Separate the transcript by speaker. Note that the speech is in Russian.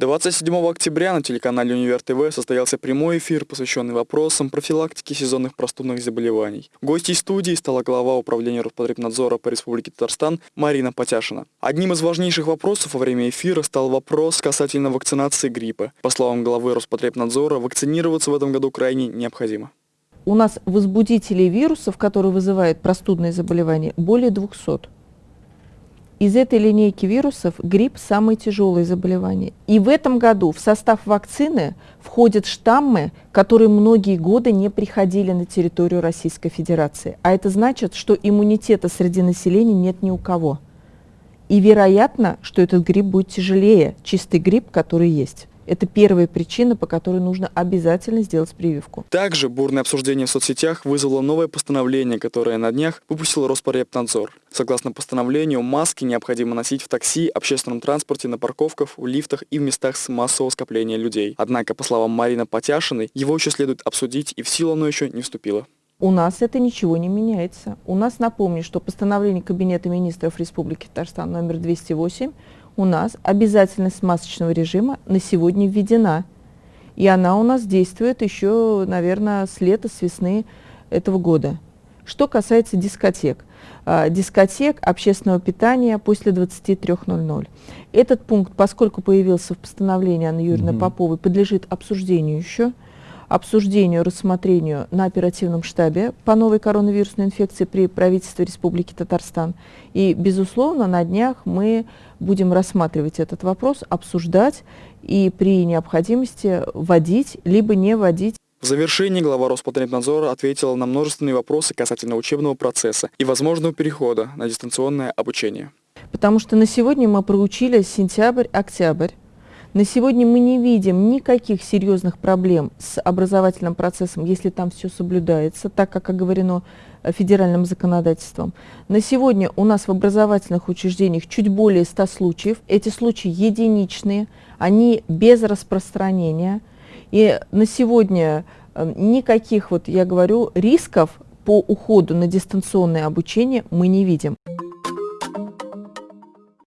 Speaker 1: 27 октября на телеканале Универ ТВ состоялся прямой эфир, посвященный вопросам профилактики сезонных простудных заболеваний. Гостьей студии стала глава управления Роспотребнадзора по Республике Татарстан Марина Потяшина. Одним из важнейших вопросов во время эфира стал вопрос касательно вакцинации гриппа. По словам главы Роспотребнадзора, вакцинироваться в этом году крайне необходимо.
Speaker 2: У нас возбудителей вирусов, которые вызывают простудные заболевания, более 200. Из этой линейки вирусов грипп – самое тяжелое заболевание. И в этом году в состав вакцины входят штаммы, которые многие годы не приходили на территорию Российской Федерации. А это значит, что иммунитета среди населения нет ни у кого. И вероятно, что этот грипп будет тяжелее, чистый грипп, который есть. Это первая причина, по которой нужно обязательно сделать прививку.
Speaker 1: Также бурное обсуждение в соцсетях вызвало новое постановление, которое на днях выпустил Роспотребнадзор. Согласно постановлению, маски необходимо носить в такси, общественном транспорте, на парковках, в лифтах и в местах с массового скопления людей. Однако, по словам Марины Потяшиной, его еще следует обсудить, и в силу оно еще не вступило.
Speaker 2: У нас это ничего не меняется. У нас, напомню, что постановление Кабинета министров Республики Татарстан номер 208 у нас обязательность масочного режима на сегодня введена. И она у нас действует еще, наверное, с лета, с весны этого года. Что касается дискотек. А, дискотек общественного питания после 23.00. Этот пункт, поскольку появился в постановлении Анны Юрьевны угу. Поповой, подлежит обсуждению еще обсуждению, рассмотрению на оперативном штабе по новой коронавирусной инфекции при правительстве Республики Татарстан. И, безусловно, на днях мы будем рассматривать этот вопрос, обсуждать и при необходимости вводить, либо не вводить.
Speaker 1: В завершении глава Роспотребнадзора ответила на множественные вопросы касательно учебного процесса и возможного перехода на дистанционное обучение.
Speaker 2: Потому что на сегодня мы проучили сентябрь-октябрь. На сегодня мы не видим никаких серьезных проблем с образовательным процессом, если там все соблюдается, так как оговорено э, федеральным законодательством. На сегодня у нас в образовательных учреждениях чуть более 100 случаев. Эти случаи единичные, они без распространения. И на сегодня э, никаких, вот я говорю, рисков по уходу на дистанционное обучение мы не видим.